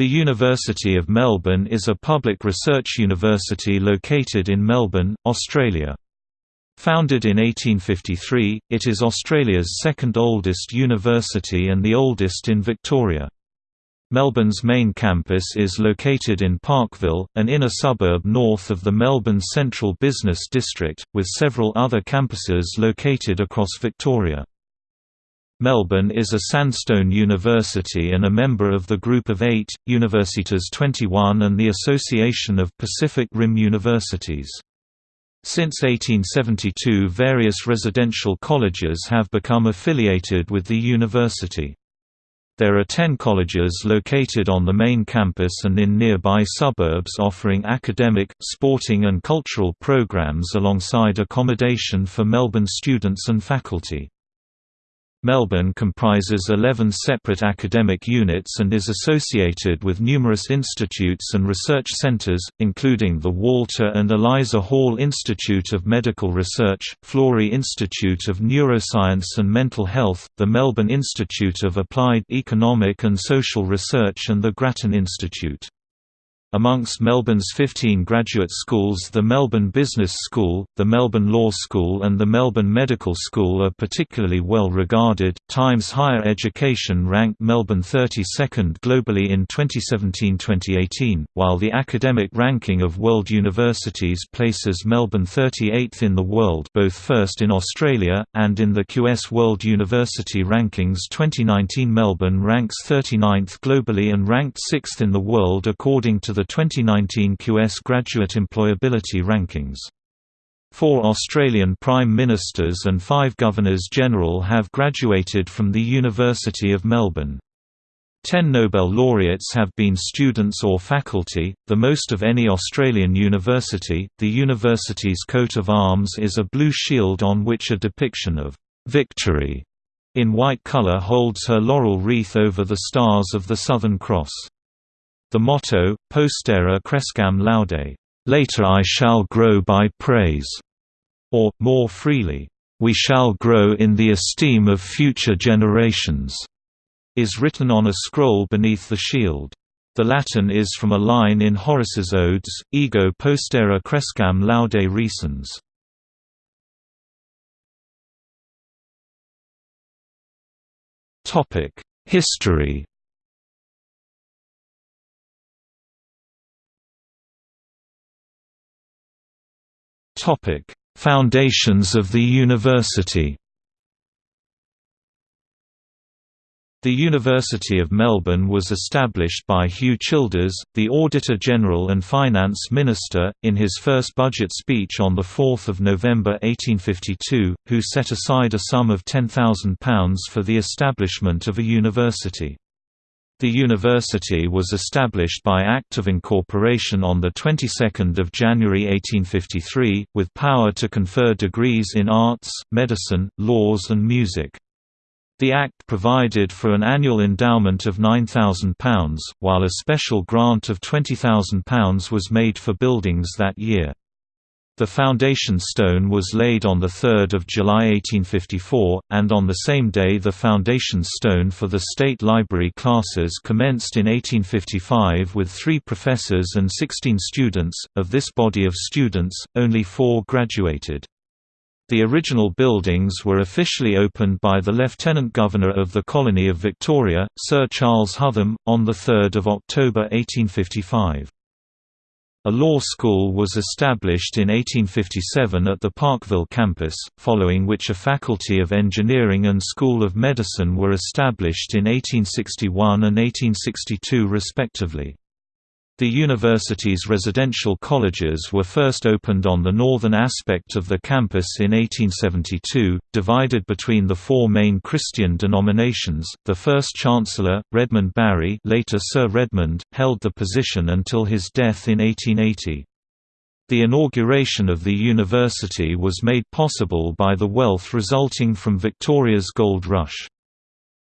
The University of Melbourne is a public research university located in Melbourne, Australia. Founded in 1853, it is Australia's second oldest university and the oldest in Victoria. Melbourne's main campus is located in Parkville, an inner suburb north of the Melbourne Central Business District, with several other campuses located across Victoria. Melbourne is a sandstone university and a member of the Group of Eight, Universitas 21 and the Association of Pacific Rim Universities. Since 1872 various residential colleges have become affiliated with the university. There are ten colleges located on the main campus and in nearby suburbs offering academic, sporting and cultural programs alongside accommodation for Melbourne students and faculty. Melbourne comprises 11 separate academic units and is associated with numerous institutes and research centres, including the Walter and Eliza Hall Institute of Medical Research, Florey Institute of Neuroscience and Mental Health, the Melbourne Institute of Applied Economic and Social Research and the Grattan Institute. Amongst Melbourne's 15 graduate schools the Melbourne Business School, the Melbourne Law School and the Melbourne Medical School are particularly well regarded. Times Higher Education ranked Melbourne 32nd globally in 2017-2018, while the academic ranking of world universities places Melbourne 38th in the world, both first in Australia and in the QS World University Rankings 2019 Melbourne ranks 39th globally and ranked 6th in the world according to the the 2019 QS Graduate Employability Rankings. Four Australian Prime Ministers and five Governors-General have graduated from the University of Melbourne. Ten Nobel laureates have been students or faculty, the most of any Australian university. The university's coat of arms is a blue shield on which a depiction of victory in white colour holds her laurel wreath over the stars of the Southern Cross. The motto, Postera crescam laude, later I shall grow by praise, or, more freely, we shall grow in the esteem of future generations, is written on a scroll beneath the shield. The Latin is from a line in Horace's Odes, Ego postera crescam laude recens. History Topic: Foundations of the university. The University of Melbourne was established by Hugh Childers, the Auditor-General and Finance Minister, in his first budget speech on 4 November 1852, who set aside a sum of £10,000 for the establishment of a university. The university was established by Act of Incorporation on the 22nd of January 1853, with power to confer degrees in arts, medicine, laws and music. The Act provided for an annual endowment of £9,000, while a special grant of £20,000 was made for buildings that year. The foundation stone was laid on 3 July 1854, and on the same day the foundation stone for the State Library classes commenced in 1855 with three professors and 16 students. Of this body of students, only four graduated. The original buildings were officially opened by the Lieutenant Governor of the Colony of Victoria, Sir Charles Hotham, on 3 October 1855. A law school was established in 1857 at the Parkville campus, following which a Faculty of Engineering and School of Medicine were established in 1861 and 1862 respectively. The university's residential colleges were first opened on the northern aspect of the campus in 1872, divided between the four main Christian denominations. The first chancellor, Redmond Barry, later Sir Redmond, held the position until his death in 1880. The inauguration of the university was made possible by the wealth resulting from Victoria's gold rush.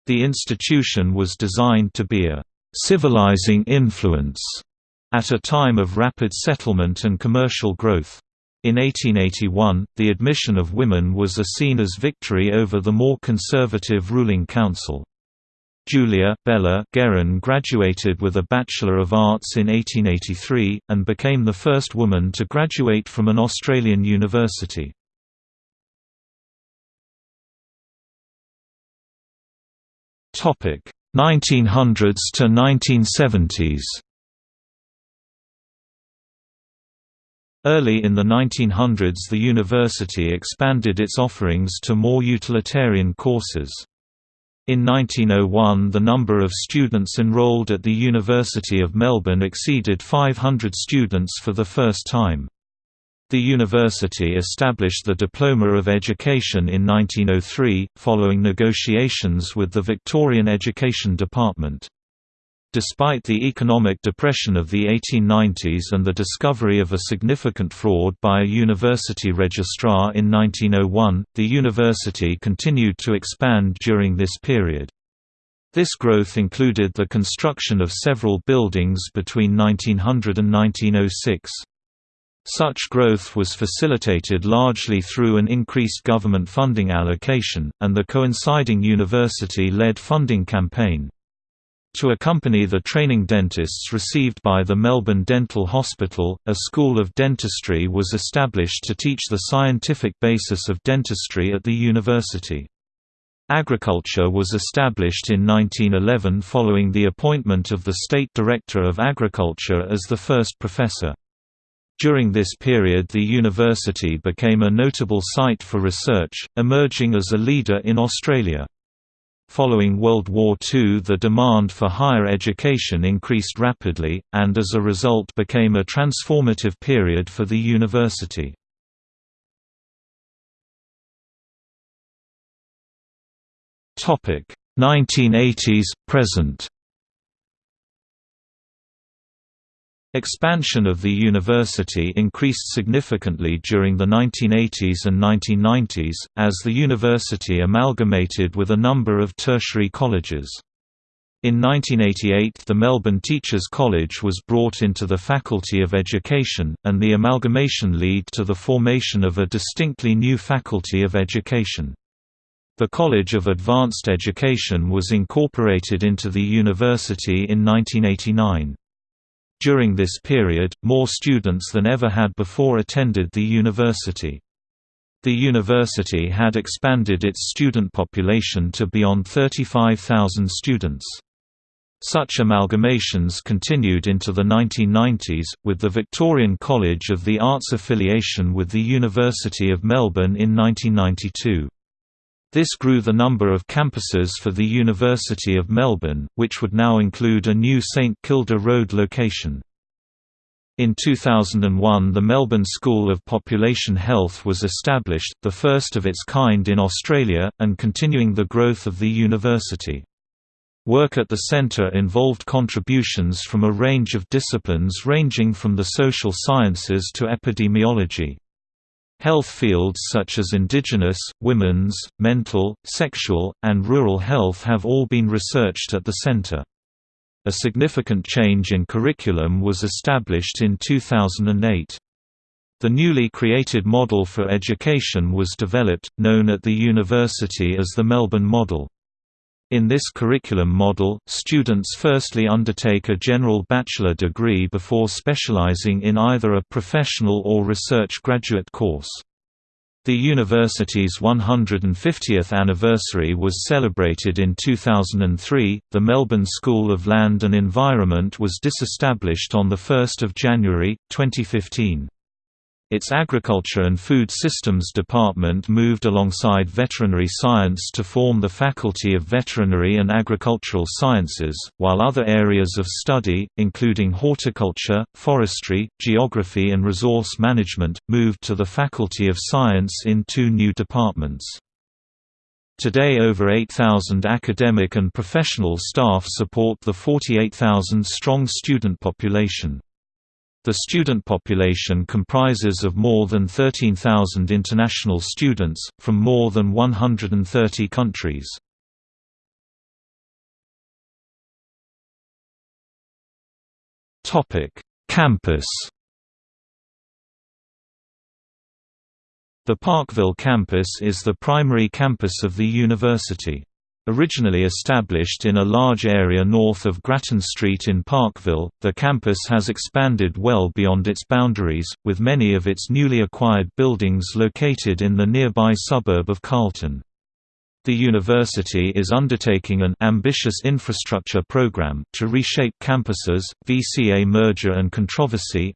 The institution was designed to be a civilizing influence at a time of rapid settlement and commercial growth. In 1881, the admission of women was a seen as victory over the more conservative ruling council. Julia Bella Guerin graduated with a Bachelor of Arts in 1883, and became the first woman to graduate from an Australian university. Topic 1900s to 1970s. Early in the 1900s the university expanded its offerings to more utilitarian courses. In 1901 the number of students enrolled at the University of Melbourne exceeded 500 students for the first time. The university established the Diploma of Education in 1903, following negotiations with the Victorian Education Department. Despite the economic depression of the 1890s and the discovery of a significant fraud by a university registrar in 1901, the university continued to expand during this period. This growth included the construction of several buildings between 1900 and 1906. Such growth was facilitated largely through an increased government funding allocation, and the coinciding university-led funding campaign. To accompany the training dentists received by the Melbourne Dental Hospital, a School of Dentistry was established to teach the scientific basis of dentistry at the university. Agriculture was established in 1911 following the appointment of the State Director of Agriculture as the first professor. During this period the university became a notable site for research, emerging as a leader in Australia. Following World War II the demand for higher education increased rapidly, and as a result became a transformative period for the university. Topic 1980s present Expansion of the university increased significantly during the 1980s and 1990s, as the university amalgamated with a number of tertiary colleges. In 1988 the Melbourne Teachers College was brought into the Faculty of Education, and the amalgamation led to the formation of a distinctly new Faculty of Education. The College of Advanced Education was incorporated into the university in 1989. During this period, more students than ever had before attended the university. The university had expanded its student population to beyond 35,000 students. Such amalgamations continued into the 1990s, with the Victorian College of the Arts affiliation with the University of Melbourne in 1992. This grew the number of campuses for the University of Melbourne, which would now include a new St Kilda Road location. In 2001 the Melbourne School of Population Health was established, the first of its kind in Australia, and continuing the growth of the university. Work at the centre involved contributions from a range of disciplines ranging from the social sciences to epidemiology. Health fields such as indigenous, women's, mental, sexual, and rural health have all been researched at the center. A significant change in curriculum was established in 2008. The newly created model for education was developed, known at the university as the Melbourne Model. In this curriculum model, students firstly undertake a general bachelor degree before specializing in either a professional or research graduate course. The university's 150th anniversary was celebrated in 2003. The Melbourne School of Land and Environment was disestablished on 1 January, 2015. Its Agriculture and Food Systems Department moved alongside veterinary science to form the Faculty of Veterinary and Agricultural Sciences, while other areas of study, including horticulture, forestry, geography and resource management, moved to the Faculty of Science in two new departments. Today over 8,000 academic and professional staff support the 48,000-strong student population. The student population comprises of more than 13,000 international students, from more than 130 countries. Campus The Parkville campus is the primary campus of the university. Originally established in a large area north of Grattan Street in Parkville, the campus has expanded well beyond its boundaries, with many of its newly acquired buildings located in the nearby suburb of Carlton. The university is undertaking an ambitious infrastructure program to reshape campuses, VCA merger and controversy.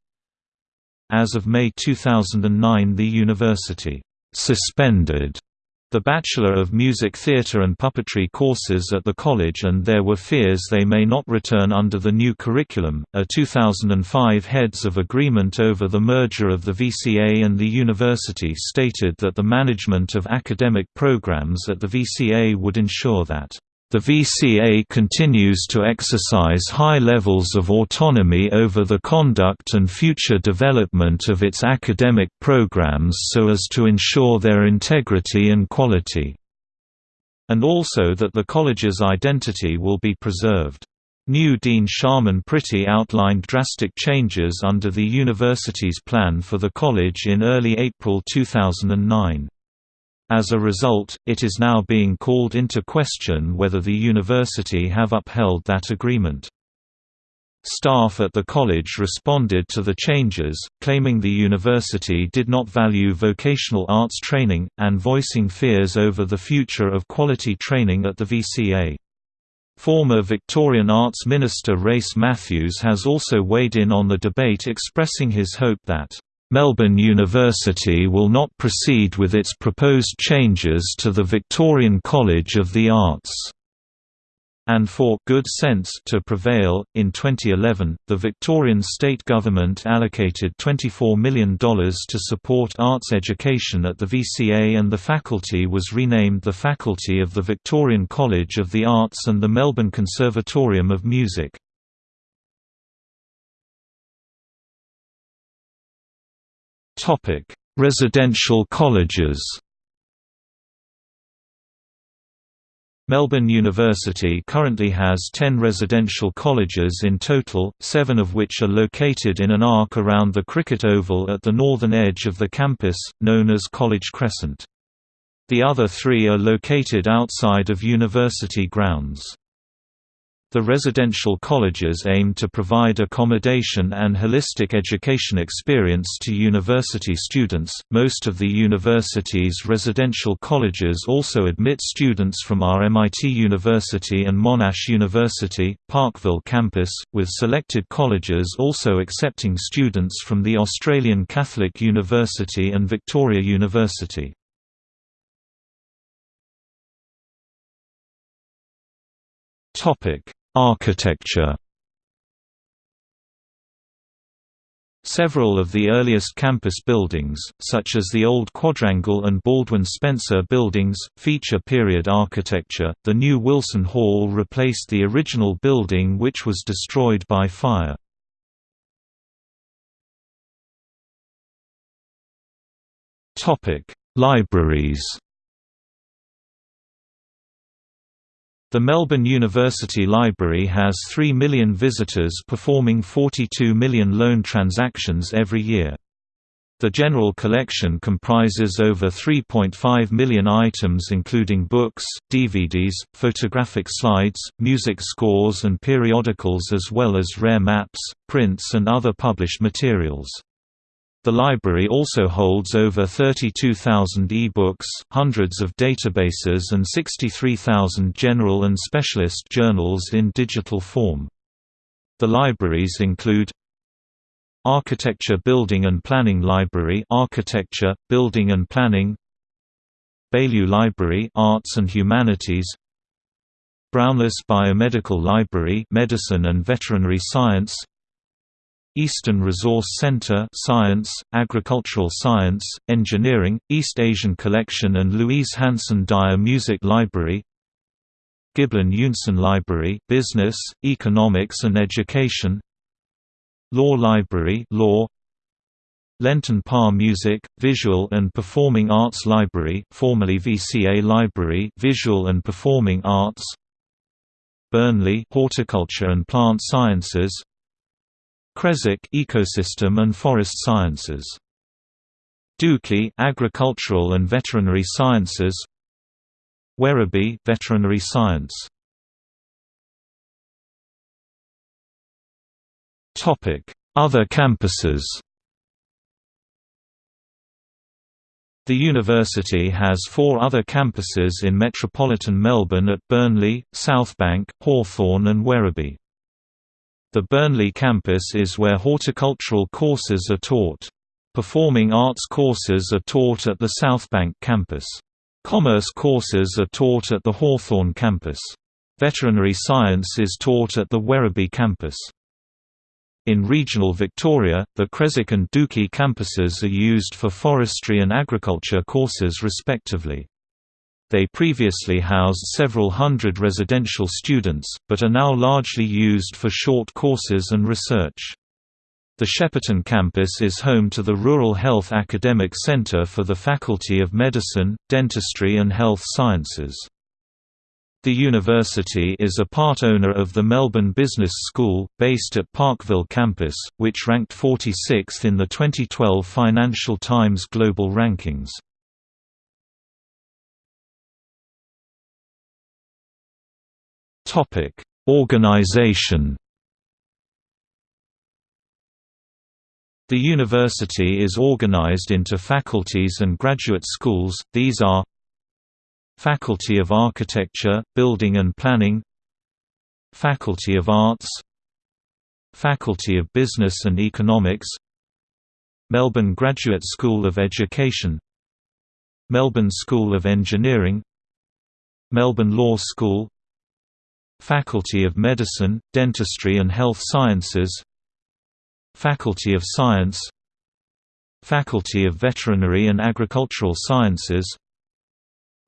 As of May 2009 the university suspended the Bachelor of Music Theatre and Puppetry courses at the college and there were fears they may not return under the new curriculum. A 2005 Heads of Agreement over the merger of the VCA and the university stated that the management of academic programs at the VCA would ensure that the VCA continues to exercise high levels of autonomy over the conduct and future development of its academic programs so as to ensure their integrity and quality, and also that the college's identity will be preserved. New Dean Sharman Pretty outlined drastic changes under the university's plan for the college in early April 2009. As a result, it is now being called into question whether the university have upheld that agreement. Staff at the college responded to the changes, claiming the university did not value vocational arts training, and voicing fears over the future of quality training at the VCA. Former Victorian Arts Minister Race Mathews has also weighed in on the debate expressing his hope that Melbourne University will not proceed with its proposed changes to the Victorian College of the Arts and for good sense to prevail. In 2011, the Victorian state government allocated $24 million to support arts education at the VCA, and the faculty was renamed the Faculty of the Victorian College of the Arts and the Melbourne Conservatorium of Music. Topic: Residential colleges. Melbourne University currently has 10 residential colleges in total, seven of which are located in an arc around the cricket oval at the northern edge of the campus, known as College Crescent. The other three are located outside of university grounds. The residential colleges aim to provide accommodation and holistic education experience to university students. Most of the university's residential colleges also admit students from RMIT University and Monash University, Parkville campus, with selected colleges also accepting students from the Australian Catholic University and Victoria University. Topic Architecture Several of the earliest campus buildings, such as the old Quadrangle and Baldwin Spencer buildings, feature period architecture. The new Wilson Hall replaced the original building which was destroyed by fire. Topic: Libraries The Melbourne University Library has 3 million visitors performing 42 million loan transactions every year. The general collection comprises over 3.5 million items including books, DVDs, photographic slides, music scores and periodicals as well as rare maps, prints and other published materials. The library also holds over 32,000 e-books, hundreds of databases and 63,000 general and specialist journals in digital form. The libraries include Architecture Building and Planning Library Architecture, Building and Planning Baillieu Library Arts and Humanities Brownless Biomedical Library Medicine and Veterinary Science Eastern Resource Center Science, Agricultural Science, Engineering, East Asian Collection and Louise Hanson Dyer Music Library Giblin Eunson Library Business, Economics and Education Law Library Law Lenton Parr Music, Visual and Performing Arts Library formerly VCA Library Visual and Performing Arts Burnley Horticulture and Plant Sciences Creswick Ecosystem and Forest Sciences. Dookie Agricultural and Veterinary Sciences. Werribee Veterinary Science. Topic: Other campuses. The university has four other campuses in metropolitan Melbourne at Burnley, Southbank, Hawthorn and Werribee. The Burnley campus is where horticultural courses are taught. Performing arts courses are taught at the Southbank campus. Commerce courses are taught at the Hawthorn campus. Veterinary science is taught at the Werribee campus. In regional Victoria, the Creswick and Dookie campuses are used for forestry and agriculture courses respectively. They previously housed several hundred residential students, but are now largely used for short courses and research. The Shepparton campus is home to the Rural Health Academic Centre for the Faculty of Medicine, Dentistry and Health Sciences. The university is a part owner of the Melbourne Business School, based at Parkville campus, which ranked 46th in the 2012 Financial Times Global Rankings. Topic: Organization. The university is organized into faculties and graduate schools. These are Faculty of Architecture, Building and Planning, Faculty of Arts, Faculty of Business and Economics, Melbourne Graduate School of Education, Melbourne School of Engineering, Melbourne Law School, Faculty of Medicine, Dentistry and Health Sciences Faculty of Science Faculty of Veterinary and Agricultural Sciences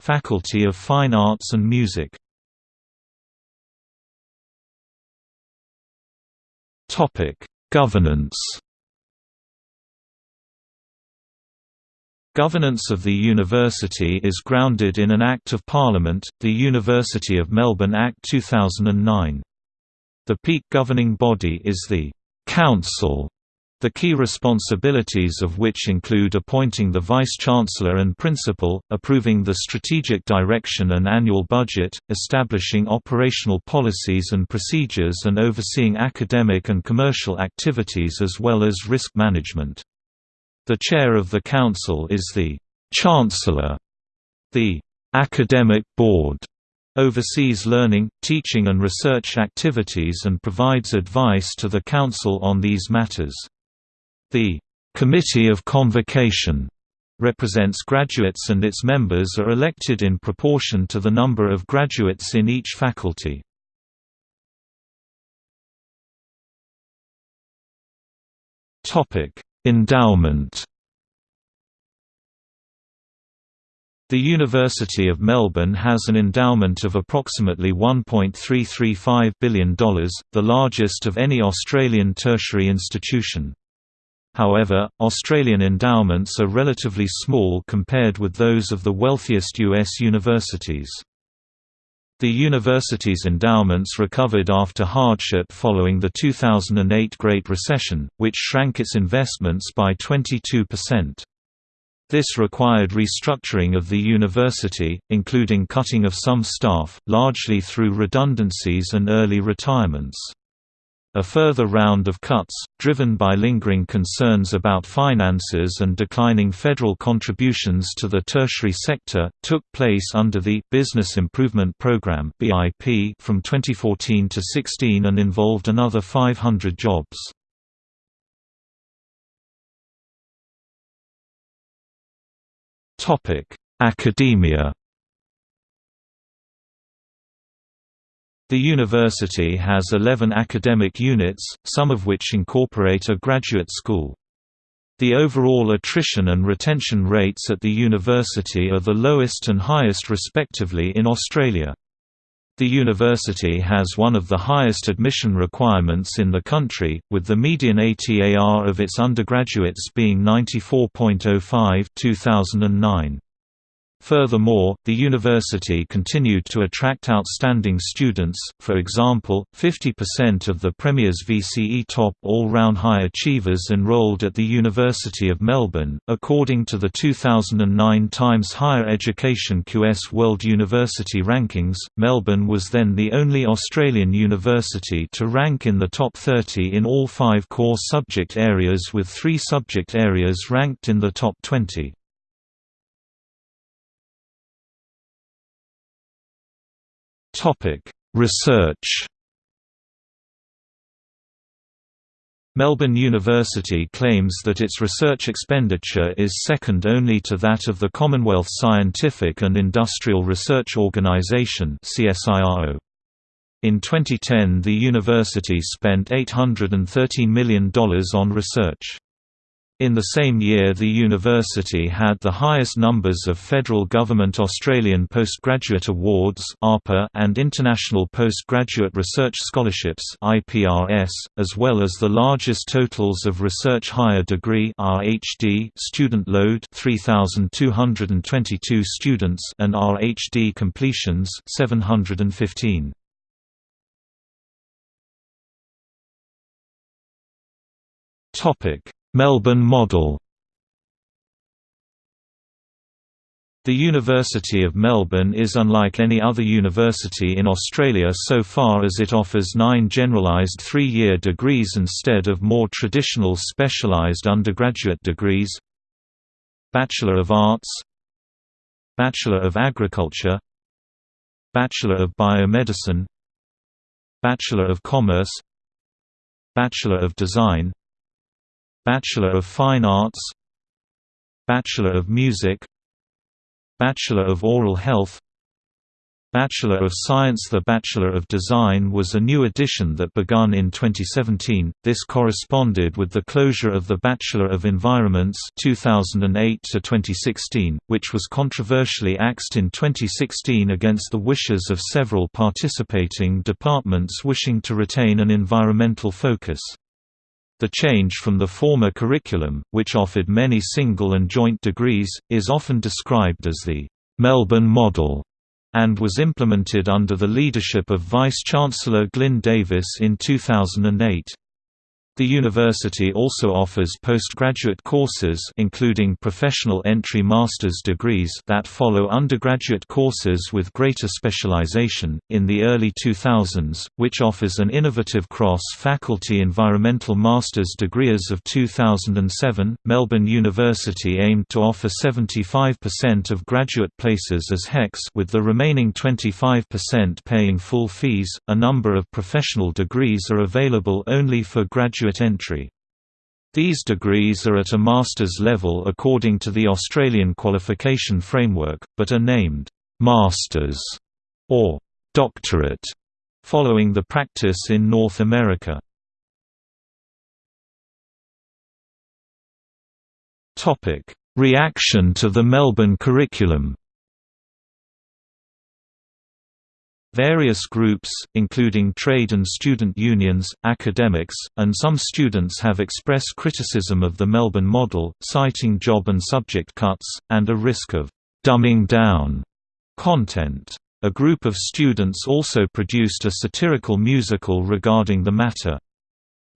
Faculty of Fine Arts and Music Governance Governance of the university is grounded in an Act of Parliament, the University of Melbourne Act 2009. The peak governing body is the «Council», the key responsibilities of which include appointing the Vice-Chancellor and Principal, approving the strategic direction and annual budget, establishing operational policies and procedures and overseeing academic and commercial activities as well as risk management. The chair of the council is the Chancellor. The Academic Board oversees learning, teaching and research activities and provides advice to the council on these matters. The Committee of Convocation represents graduates and its members are elected in proportion to the number of graduates in each faculty. Topic: Endowment The University of Melbourne has an endowment of approximately $1.335 billion, the largest of any Australian tertiary institution. However, Australian endowments are relatively small compared with those of the wealthiest U.S. universities. The university's endowments recovered after hardship following the 2008 Great Recession, which shrank its investments by 22%. This required restructuring of the university, including cutting of some staff, largely through redundancies and early retirements. A further round of cuts, driven by lingering concerns about finances and declining federal contributions to the tertiary sector, took place under the Business Improvement Program (BIP) from 2014 to 16 and involved another 500 jobs. Topic: Academia The university has 11 academic units, some of which incorporate a graduate school. The overall attrition and retention rates at the university are the lowest and highest respectively in Australia. The university has one of the highest admission requirements in the country, with the median ATAR of its undergraduates being 94.05 2009. Furthermore, the university continued to attract outstanding students, for example, 50% of the Premier's VCE top all-round high achievers enrolled at the University of Melbourne. According to the 2009 Times Higher Education QS World University Rankings, Melbourne was then the only Australian university to rank in the top 30 in all five core subject areas with three subject areas ranked in the top 20. Topic: Research. Melbourne University claims that its research expenditure is second only to that of the Commonwealth Scientific and Industrial Research Organisation (CSIRO). In 2010 the university spent $813 million on research. In the same year the university had the highest numbers of federal government Australian Postgraduate Awards and International Postgraduate Research Scholarships as well as the largest totals of Research Higher Degree student load 3,222 students and RHD completions 715. Topic Melbourne model. The University of Melbourne is unlike any other university in Australia so far as it offers nine generalised three-year degrees instead of more traditional specialised undergraduate degrees. Bachelor of Arts. Bachelor of Agriculture. Bachelor of Biomedicine. Bachelor of Commerce. Bachelor of Design Bachelor of Fine Arts Bachelor of Music Bachelor of Oral Health Bachelor of Science The Bachelor of Design was a new addition that began in 2017. This corresponded with the closure of the Bachelor of Environments 2008 to 2016, which was controversially axed in 2016 against the wishes of several participating departments wishing to retain an environmental focus. The change from the former curriculum, which offered many single and joint degrees, is often described as the Melbourne Model and was implemented under the leadership of Vice-Chancellor Glyn Davis in 2008. The university also offers postgraduate courses including professional entry master's degrees that follow undergraduate courses with greater specialization. In the early 2000s, which offers an innovative cross-faculty environmental master's degree as of 2007, Melbourne University aimed to offer 75% of graduate places as HECS with the remaining 25% paying full fees. A number of professional degrees are available only for graduate graduate entry. These degrees are at a master's level according to the Australian qualification framework, but are named «masters» or «doctorate» following the practice in North America. Reaction to the Melbourne curriculum Various groups, including trade and student unions, academics, and some students have expressed criticism of the Melbourne model, citing job and subject cuts, and a risk of «dumbing down» content. A group of students also produced a satirical musical regarding the matter.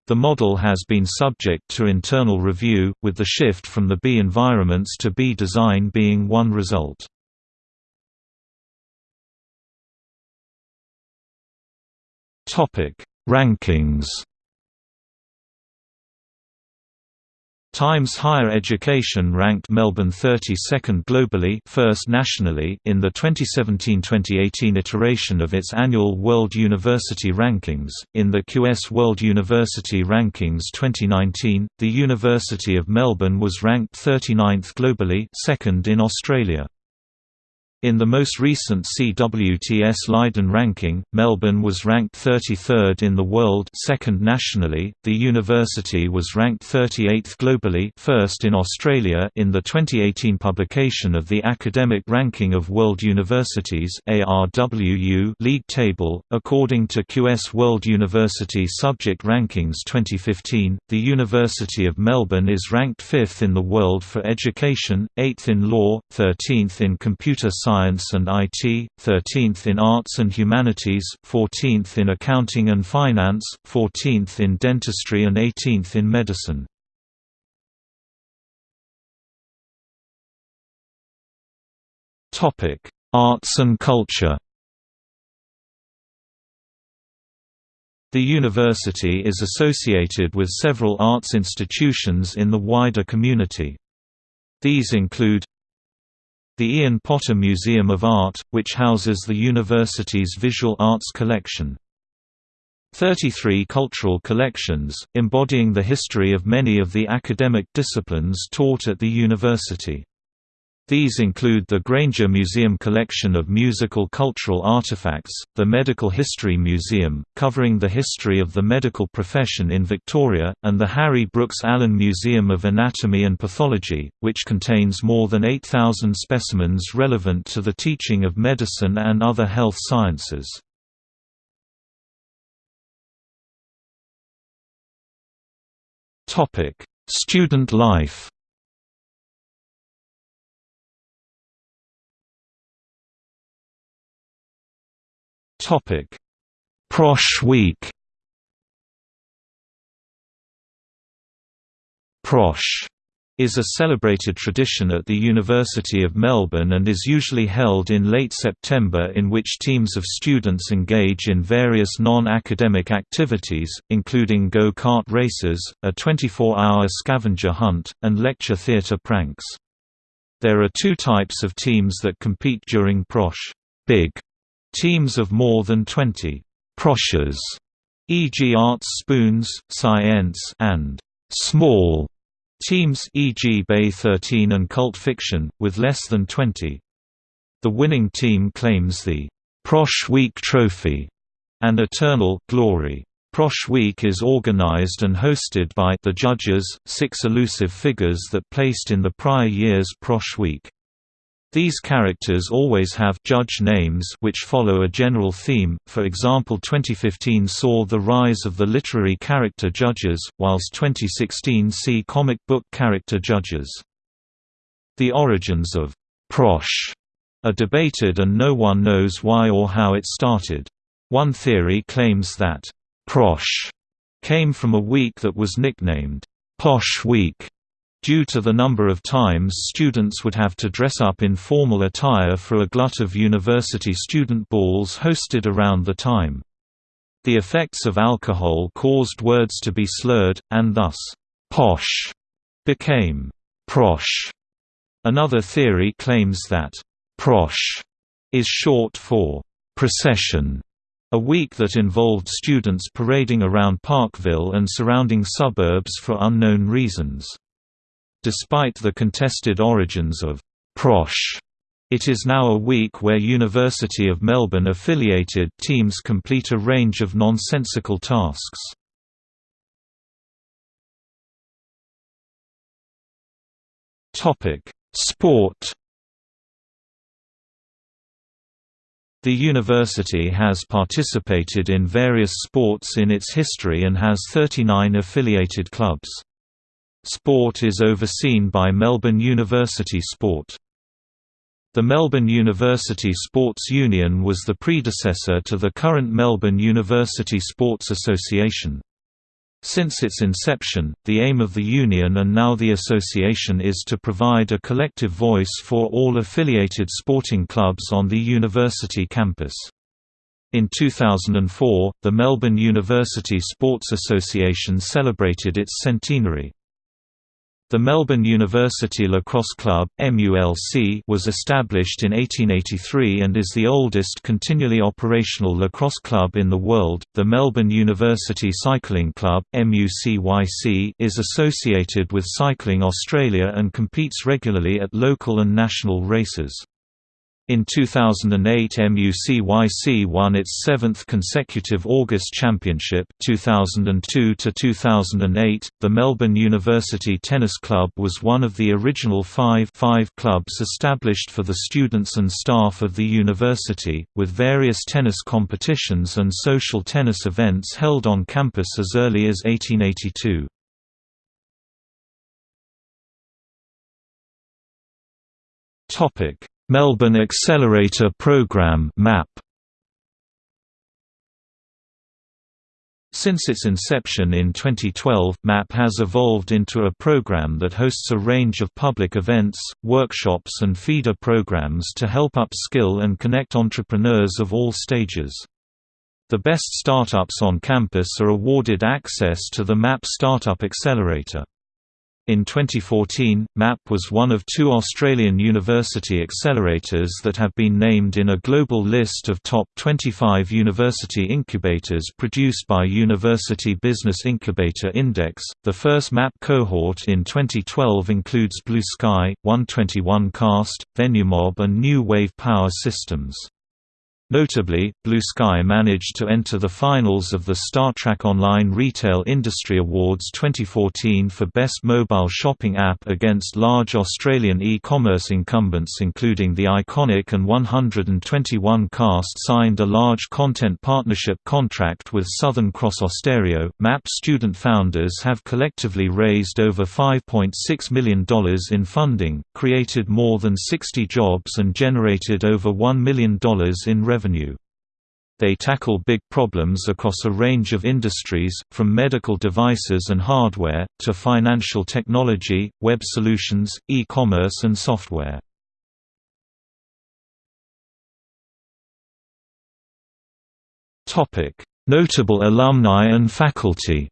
The model has been subject to internal review, with the shift from the B environments to B design being one result. Topic: Rankings. Times Higher Education ranked Melbourne 32nd globally, first nationally in the 2017-2018 iteration of its annual World University Rankings. In the QS World University Rankings 2019, the University of Melbourne was ranked 39th globally, second in Australia. In the most recent CWTS Leiden ranking, Melbourne was ranked 33rd in the world second nationally, the university was ranked 38th globally first in Australia in the 2018 publication of the Academic Ranking of World Universities ARWU league table. According to QS World University Subject Rankings 2015, the University of Melbourne is ranked 5th in the world for education, 8th in law, 13th in computer science Science and IT, 13th in Arts and Humanities, 14th in Accounting and Finance, 14th in Dentistry and 18th in Medicine. Topic: Arts and culture The university is associated with several arts institutions in the wider community. These include the Ian Potter Museum of Art, which houses the university's visual arts collection. 33 cultural collections, embodying the history of many of the academic disciplines taught at the university. These include the Grainger Museum collection of musical cultural artifacts, the Medical History Museum, covering the history of the medical profession in Victoria, and the Harry Brooks Allen Museum of Anatomy and Pathology, which contains more than 8,000 specimens relevant to the teaching of medicine and other health sciences. Student life Topic: Prosh Week. Prosh is a celebrated tradition at the University of Melbourne and is usually held in late September in which teams of students engage in various non-academic activities, including go-kart races, a 24-hour scavenger hunt, and lecture theatre pranks. There are two types of teams that compete during Prosh. Big Teams of more than 20 «proshers» e.g. Arts Spoons, Science and «small» teams e.g. Bay 13 and Cult Fiction, with less than 20. The winning team claims the «Prosh Week Trophy» and Eternal Glory. Prosh Week is organized and hosted by the judges, six elusive figures that placed in the prior year's Prosh Week. These characters always have judge names which follow a general theme, for example 2015 saw the rise of the literary character judges, whilst 2016 see comic book character judges. The origins of «prosh» are debated and no one knows why or how it started. One theory claims that «prosh» came from a week that was nicknamed «posh week» due to the number of times students would have to dress up in formal attire for a glut of university student balls hosted around the time. The effects of alcohol caused words to be slurred, and thus, posh became prosh. Another theory claims that prosh is short for procession, a week that involved students parading around Parkville and surrounding suburbs for unknown reasons. Despite the contested origins of Prosh, it is now a week where University of Melbourne affiliated teams complete a range of nonsensical tasks. Topic: Sport. The university has participated in various sports in its history and has 39 affiliated clubs. Sport is overseen by Melbourne University Sport. The Melbourne University Sports Union was the predecessor to the current Melbourne University Sports Association. Since its inception, the aim of the union and now the association is to provide a collective voice for all affiliated sporting clubs on the university campus. In 2004, the Melbourne University Sports Association celebrated its centenary. The Melbourne University Lacrosse Club MULC, was established in 1883 and is the oldest continually operational lacrosse club in the world. The Melbourne University Cycling Club MUCYC, is associated with Cycling Australia and competes regularly at local and national races. In 2008 MUCYC won its seventh consecutive August Championship 2002 -2008. .The Melbourne University Tennis Club was one of the original five, five clubs established for the students and staff of the university, with various tennis competitions and social tennis events held on campus as early as 1882. Topic Melbourne Accelerator Program MAP Since its inception in 2012, MAP has evolved into a program that hosts a range of public events, workshops and feeder programs to help upskill and connect entrepreneurs of all stages. The best startups on campus are awarded access to the MAP Startup Accelerator. In 2014, MAP was one of two Australian university accelerators that have been named in a global list of top 25 university incubators produced by University Business Incubator Index. The first MAP cohort in 2012 includes Blue Sky, 121 Cast, VenueMob, and New Wave Power Systems. Notably, Blue Sky managed to enter the finals of the StarTrack Online Retail Industry Awards 2014 for Best Mobile Shopping App against large Australian e-commerce incumbents including The Iconic and 121 Cast signed a large content partnership contract with Southern Cross Austereo. MAP student founders have collectively raised over $5.6 million in funding, created more than 60 jobs and generated over $1 million in revenue revenue. They tackle big problems across a range of industries, from medical devices and hardware, to financial technology, web solutions, e-commerce and software. Notable alumni and faculty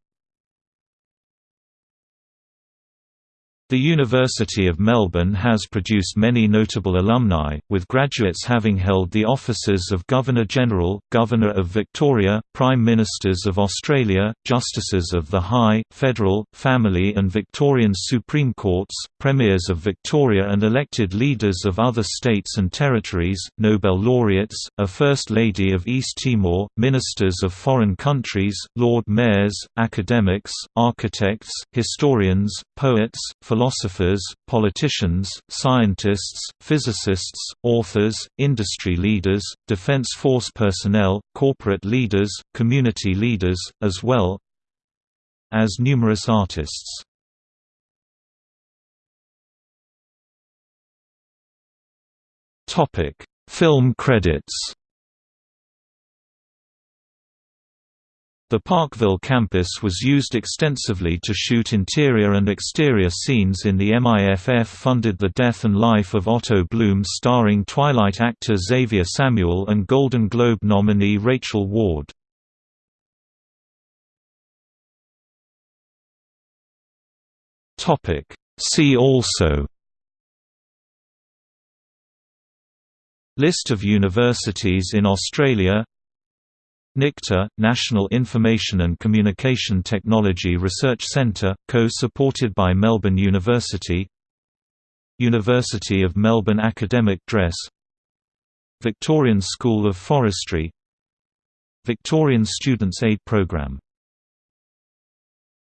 The University of Melbourne has produced many notable alumni, with graduates having held the offices of Governor-General, Governor of Victoria, Prime Ministers of Australia, Justices of the High, Federal, Family and Victorian Supreme Courts, Premiers of Victoria and elected leaders of other states and territories, Nobel laureates, a First Lady of East Timor, ministers of foreign countries, Lord Mayors, academics, architects, historians, poets, philosophers, politicians, scientists, physicists, authors, industry leaders, defense force personnel, corporate leaders, community leaders, as well as numerous artists. Film credits The Parkville campus was used extensively to shoot interior and exterior scenes in the MIFF-funded The Death and Life of Otto Bloom starring Twilight actor Xavier Samuel and Golden Globe nominee Rachel Ward. See also List of universities in Australia NICTA, National Information and Communication Technology Research Centre, co-supported by Melbourne University University of Melbourne Academic Dress Victorian School of Forestry Victorian Students' Aid Programme